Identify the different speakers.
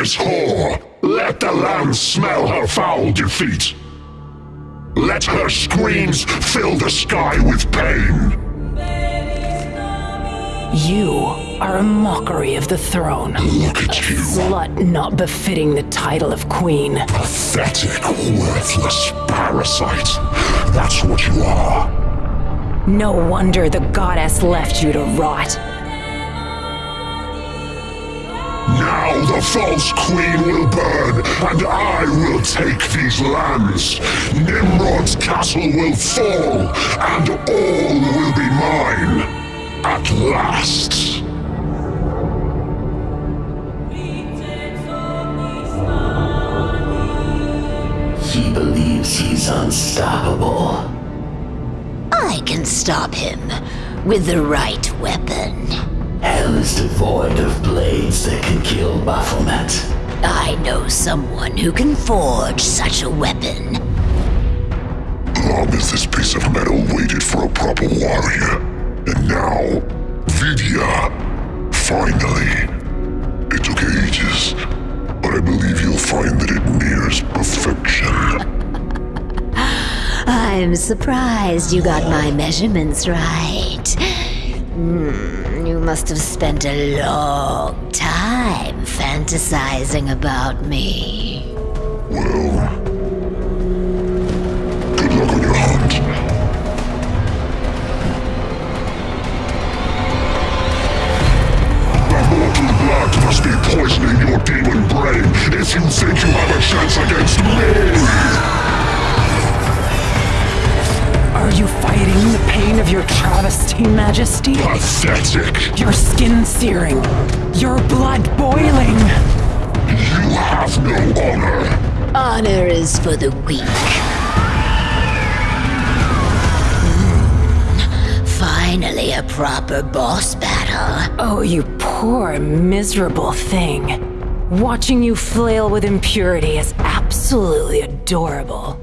Speaker 1: this whore! Let the land smell her foul defeat! Let her screams fill the sky with pain!
Speaker 2: You are a mockery of the throne.
Speaker 1: Look at you,
Speaker 2: Slut not befitting the title of queen.
Speaker 1: pathetic, worthless parasite. That's what you are.
Speaker 2: No wonder the goddess left you to rot.
Speaker 1: The false queen will burn, and I will take these lands. Nimrod's castle will fall, and all will be mine. At last.
Speaker 3: He believes he's unstoppable.
Speaker 4: I can stop him with the right weapon.
Speaker 3: Hell is devoid of blades that can kill Baphomet.
Speaker 4: I know someone who can forge such a weapon.
Speaker 1: Long as this piece of metal waited for a proper warrior. And now, Vidya. Finally. It took ages, but I believe you'll find that it nears perfection.
Speaker 4: I'm surprised you got my measurements right. Hmm, must have spent a long time fantasizing about me.
Speaker 2: Of your travesty, Majesty?
Speaker 1: Pathetic!
Speaker 2: Your skin searing. Your blood boiling.
Speaker 1: You have no honor!
Speaker 4: Honor is for the weak. Hmm, Finally, a proper boss battle.
Speaker 2: Oh, you poor, miserable thing. Watching you flail with impurity is absolutely adorable.